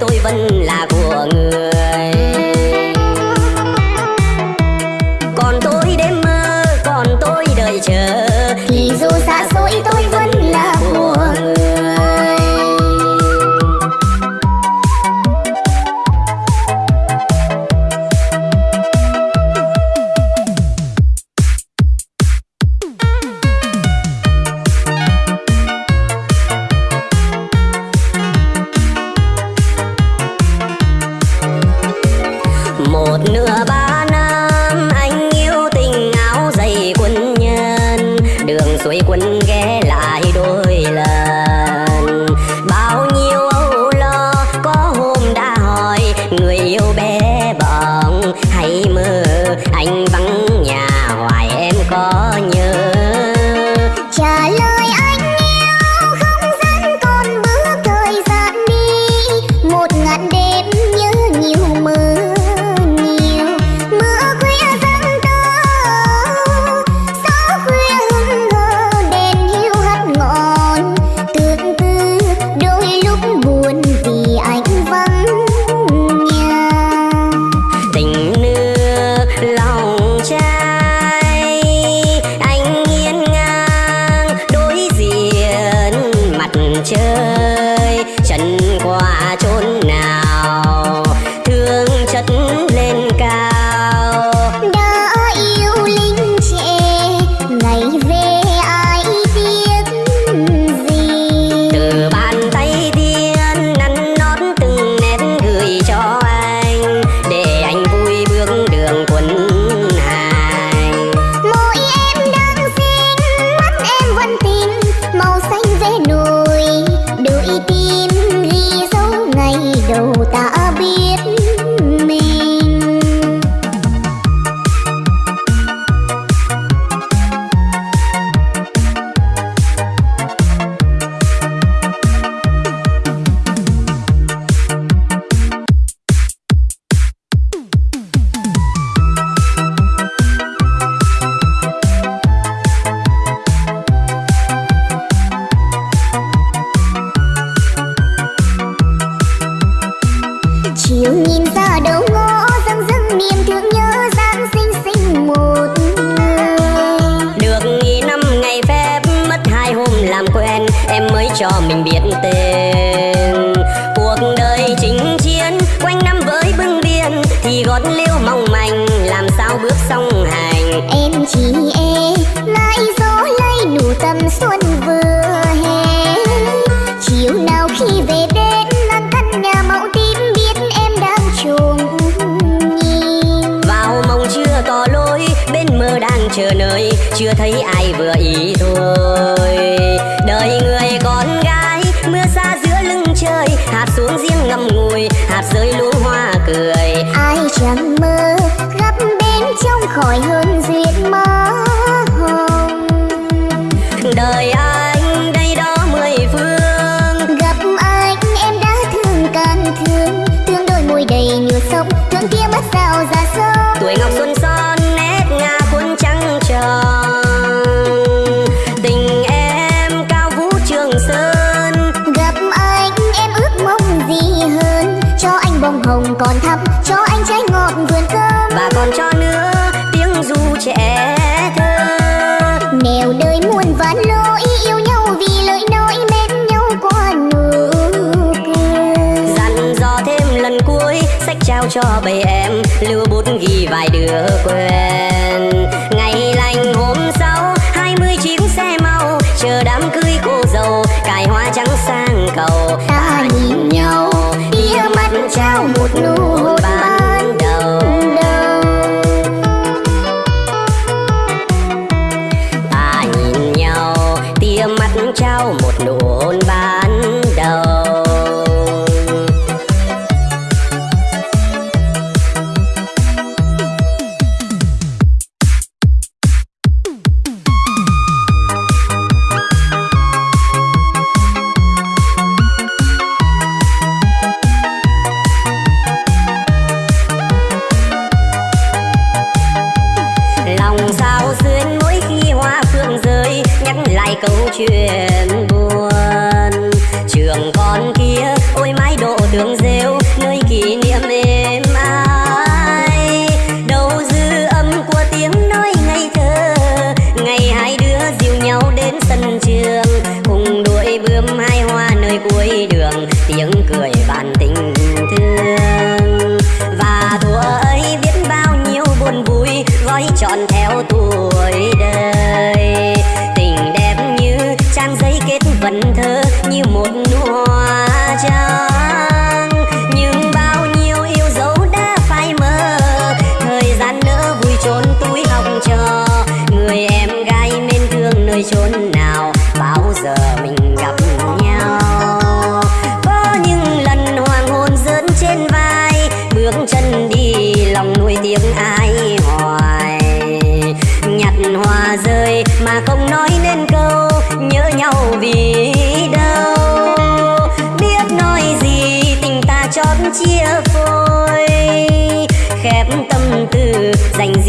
tôi vẫn chờ nơi, chưa thấy ai vừa ý thôi. Đời người con gái, mưa xa giữa lưng trời, hạt xuống riêng ngậm ngùi, hạt rơi luống hoa cười. Ai chẳng mơ, gấp bên trong khỏi hơn duyên mơ. 的鬼。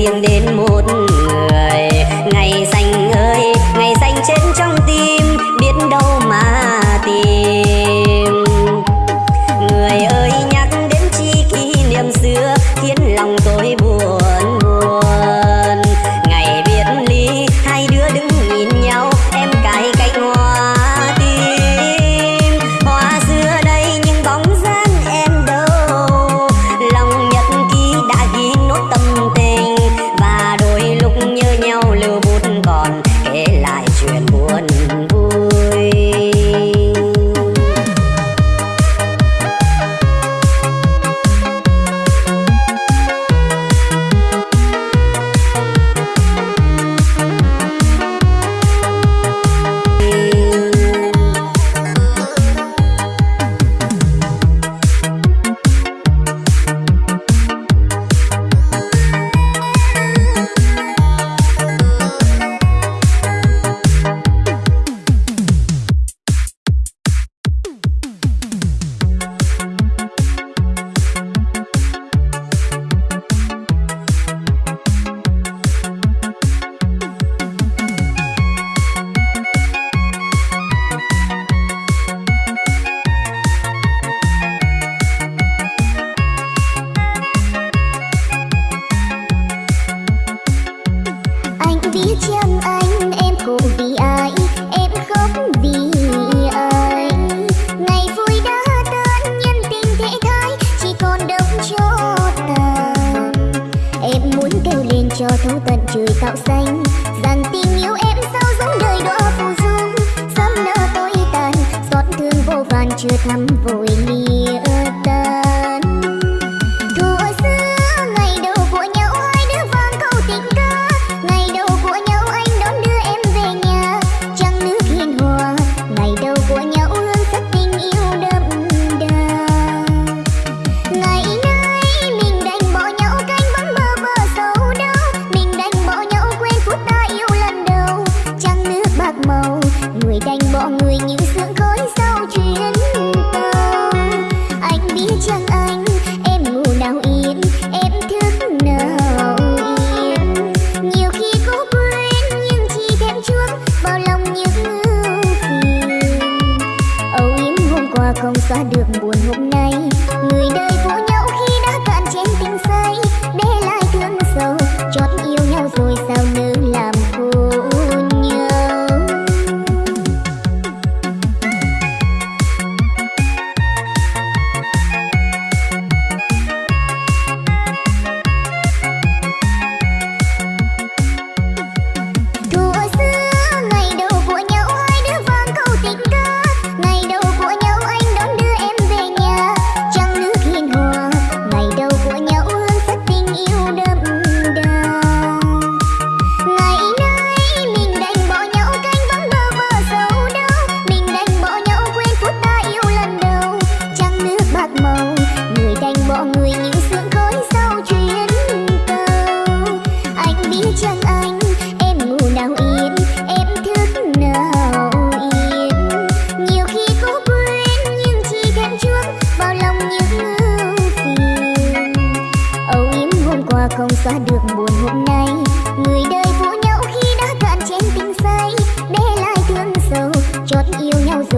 riêng đến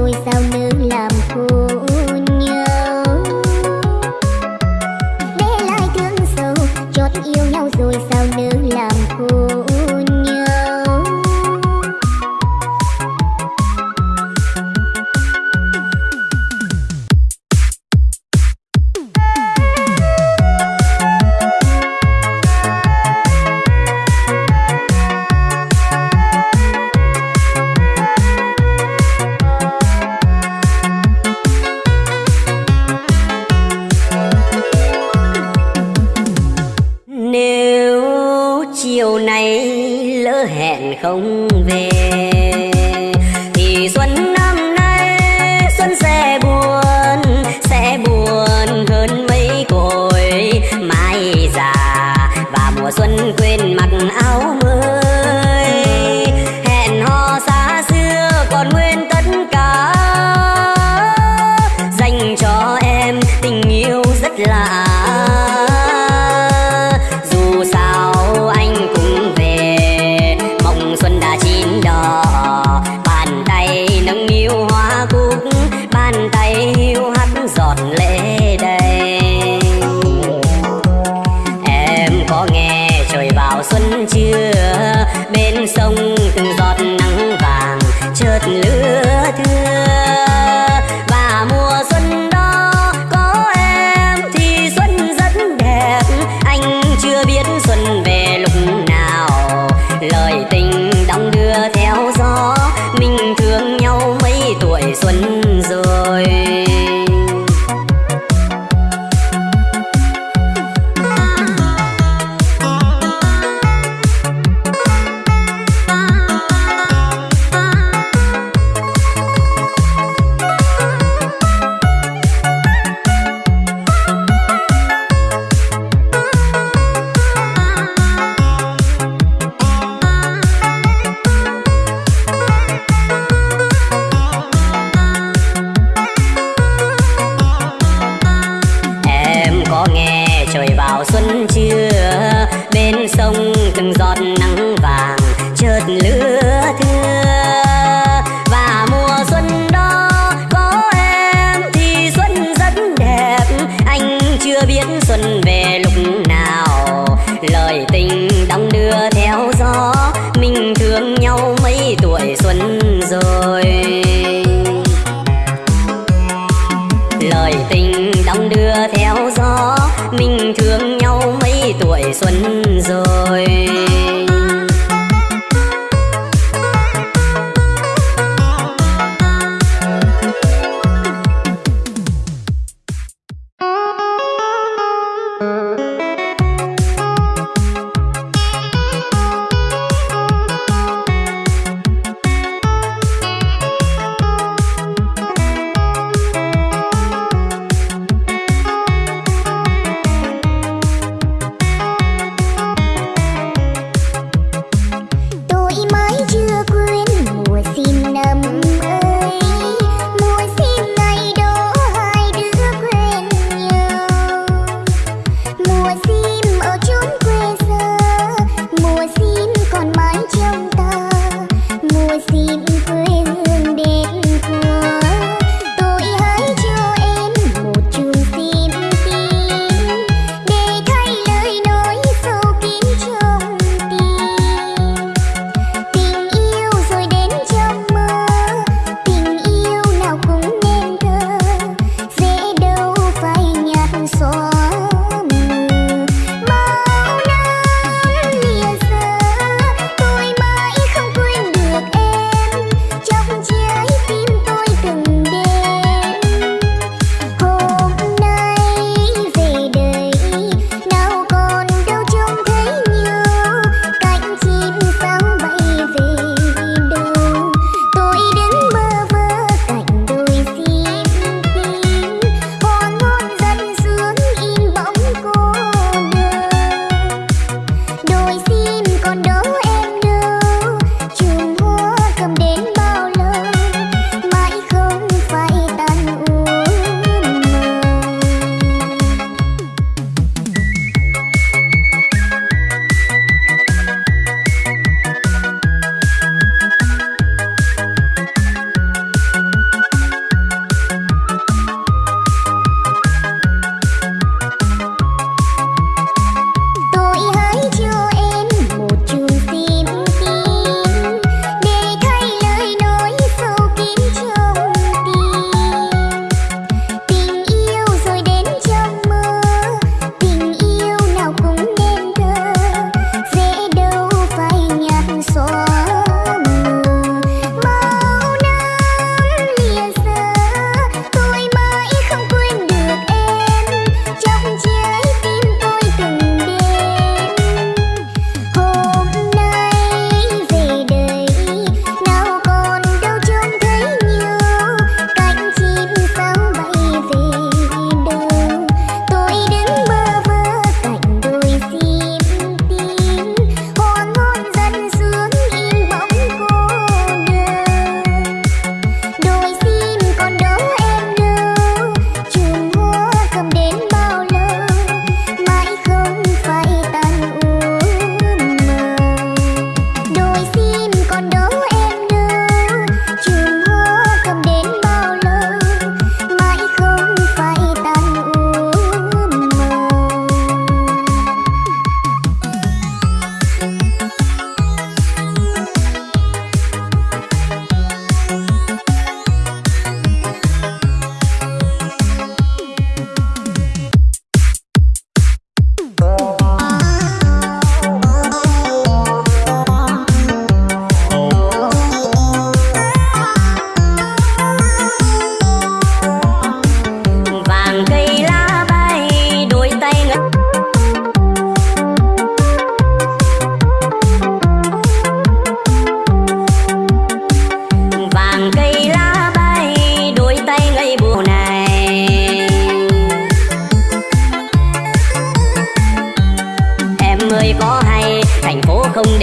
yêu nhau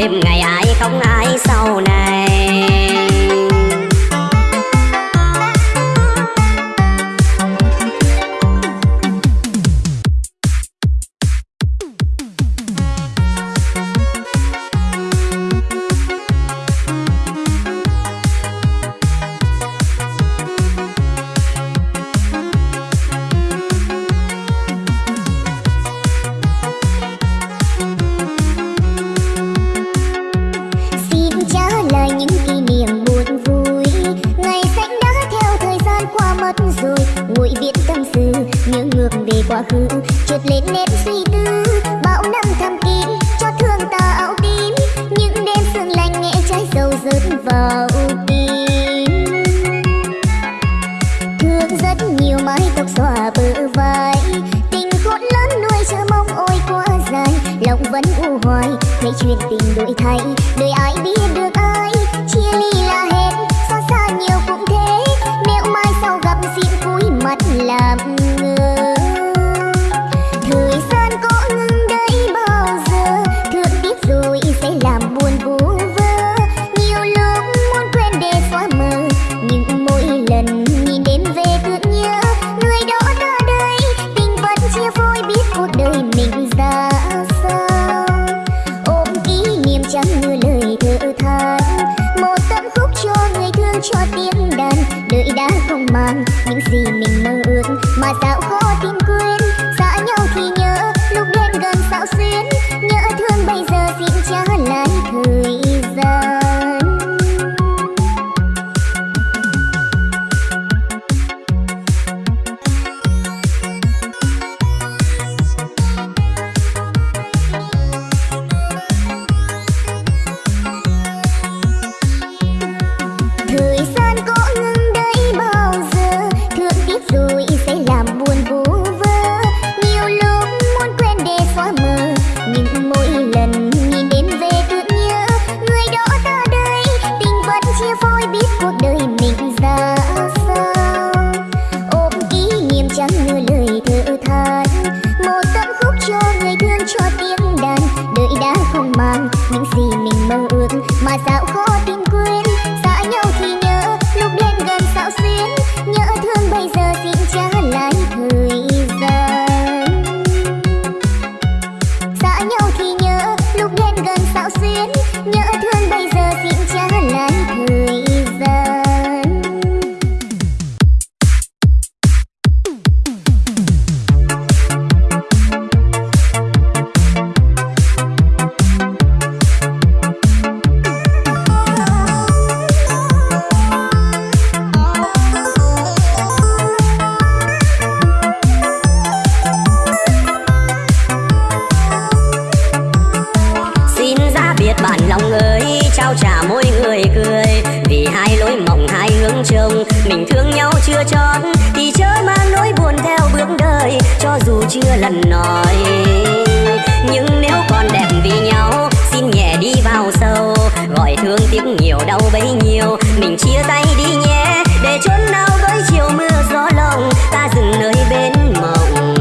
đêm ngày ai không ai sau này. 兰花。chưa chọn thì chớ mang nỗi buồn theo bước đời, cho dù chưa lần nói. Nhưng nếu còn đẹp vì nhau, xin nhẹ đi vào sâu. Gọi thương tiếc nhiều, đau bấy nhiêu. Mình chia tay đi nhé, để chốn nào với chiều mưa gió lòng ta dừng nơi bên mộng.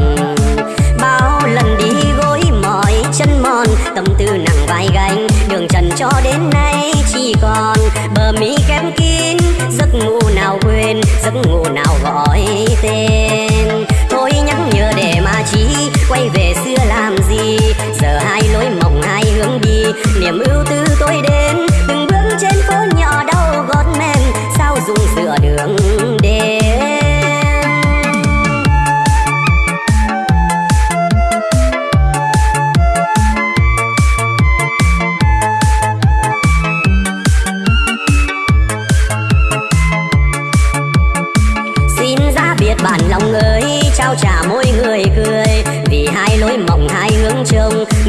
Bao lần đi gối mỏi chân mòn, tâm tư nặng vai gánh. Đường trần cho đến nay chỉ còn yeah.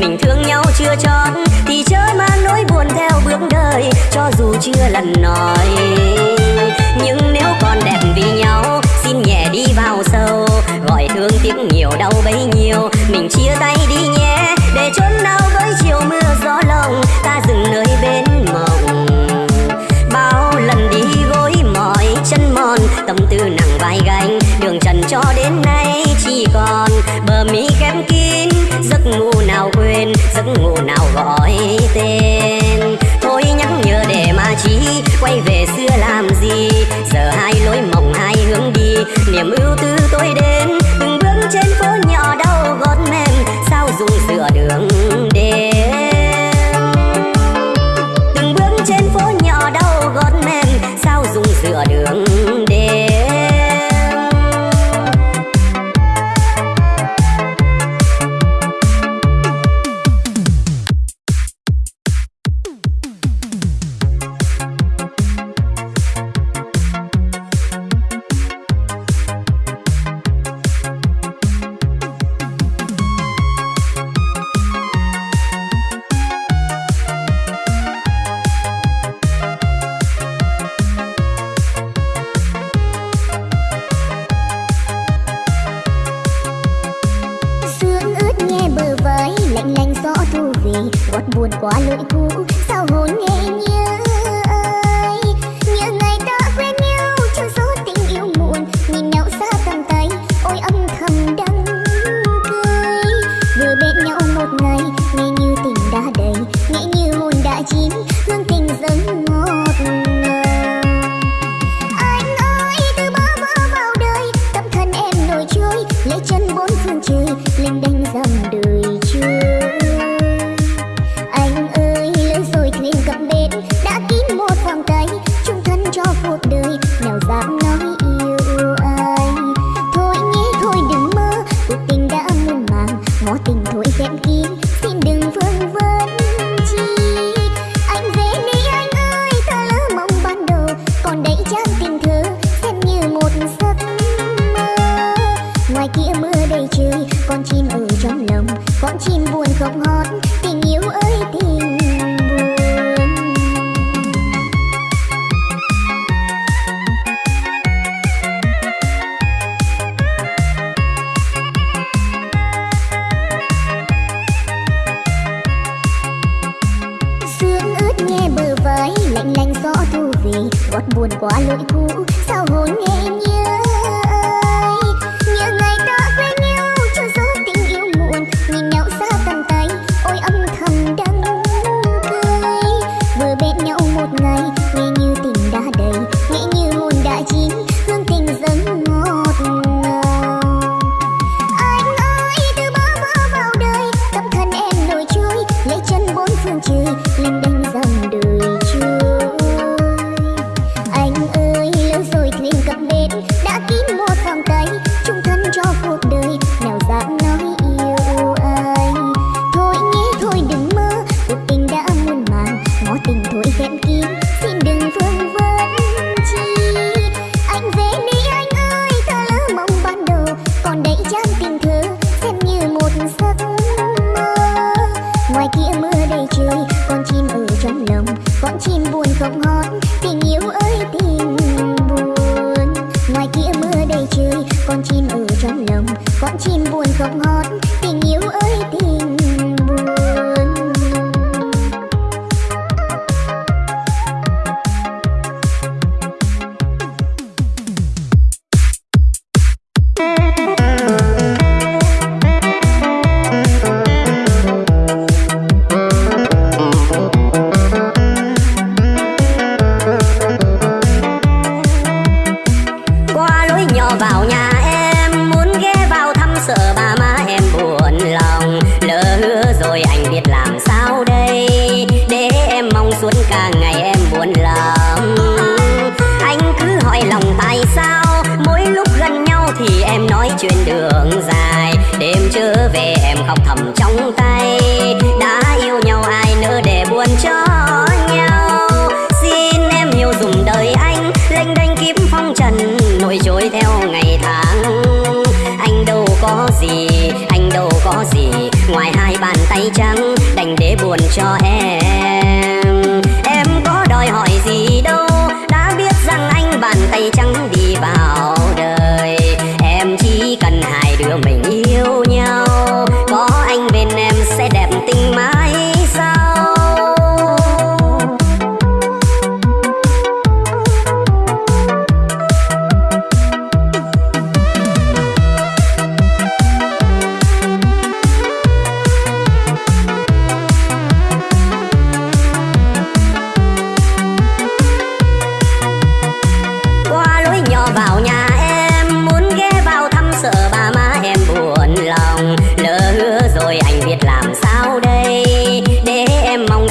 mình thương nhau chưa chót thì chớ mang nỗi buồn theo bước đời, cho dù chưa lần nói. Nhưng nếu còn đẹp vì nhau, xin nhẹ đi vào sâu. Gọi thương tiếc nhiều, đau bấy nhiêu, mình chia tay đi nhé. Để chốn đau với chiều mưa gió lòng ta dừng nơi bên mộng. Bao lần đi gối mỏi chân mòn, tâm tư nặng vai gánh, đường trần cho đến nay chỉ còn giấc ngủ nào gọi tên.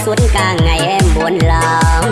Suốt cả ngày em buồn lòng.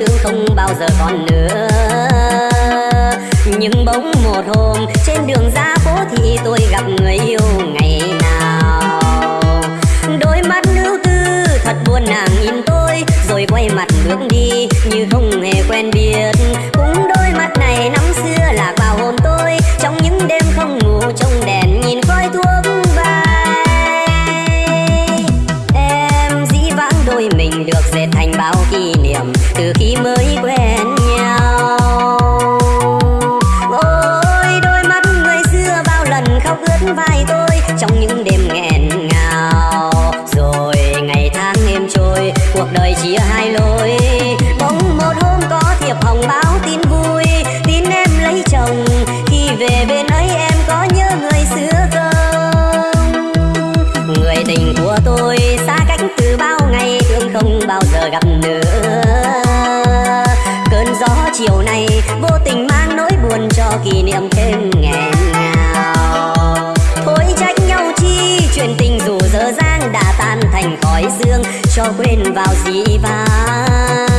tương không bao giờ còn nữa. Nhưng bỗng một hôm, trên đường ra phố thì tôi gặp người yêu ngày nào. Đôi mắt lưu tư thật buồn nàng nhìn tôi, rồi quay mặt bước đi như không hề quen biết. Cũng đôi mắt này năm xưa là vào hồn tôi, trong những đêm không ngủ trong đèn nhìn khói thuốc bay. Em dĩ vãng đôi mình được dệt thành bao kia kỷ niệm thêm ngày nào. Thôi trách nhau chi, chuyện tình dù dở dang đã tan thành khói dương cho quên vào dĩ vãng.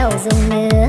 đầu dùng nữa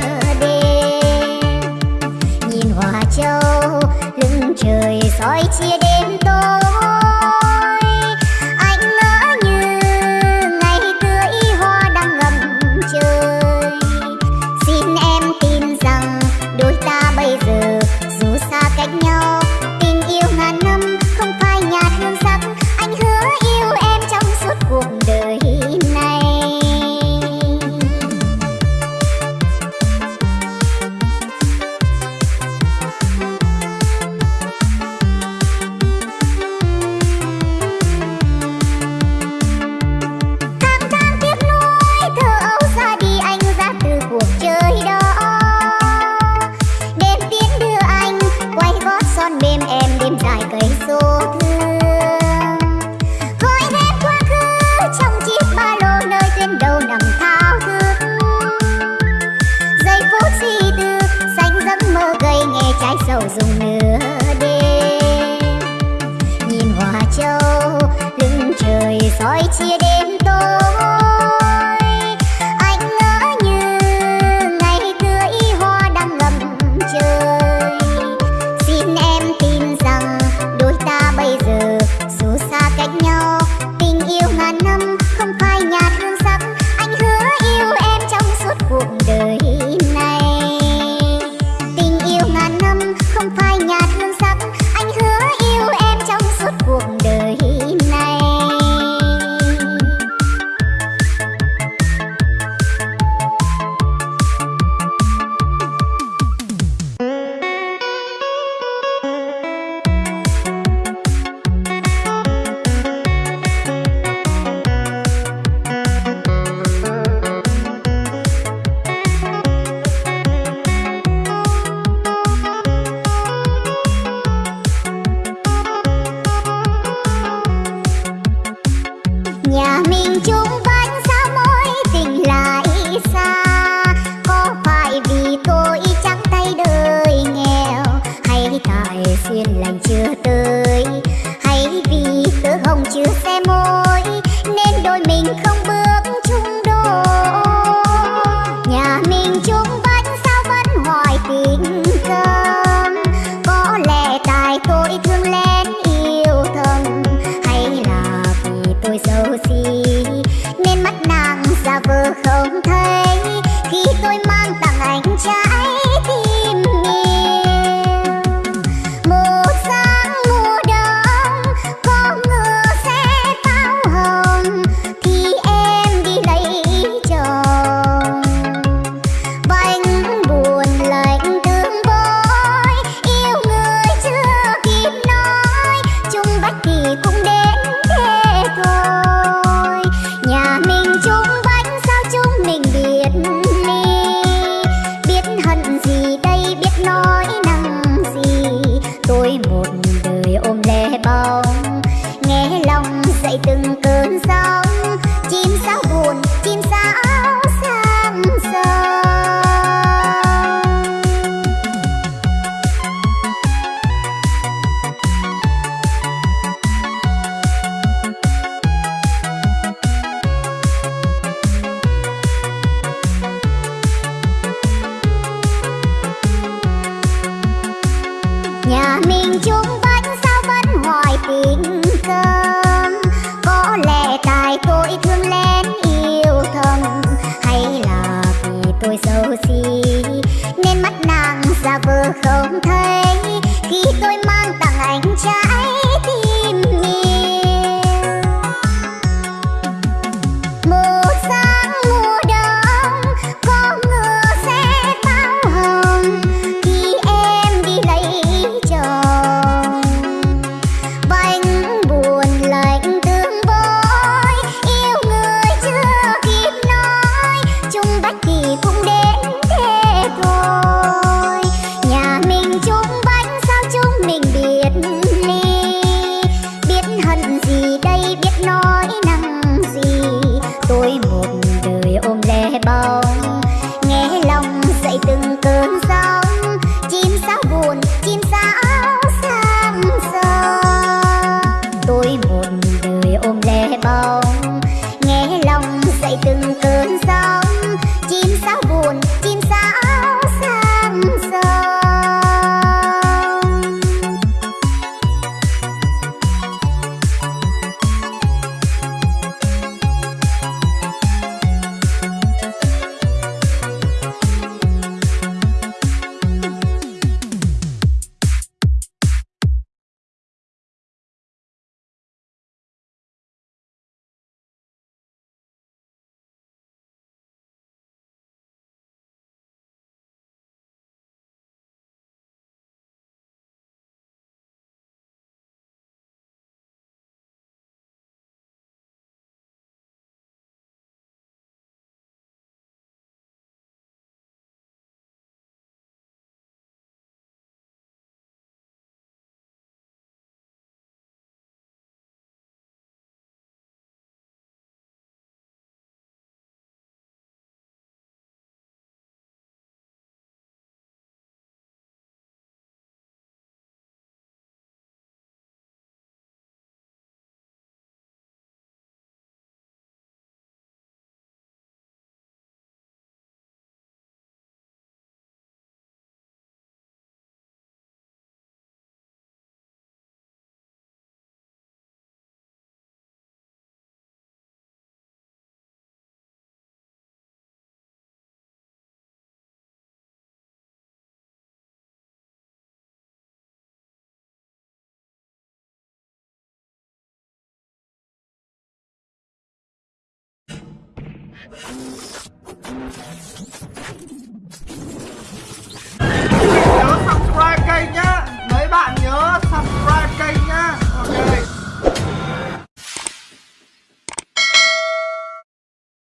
you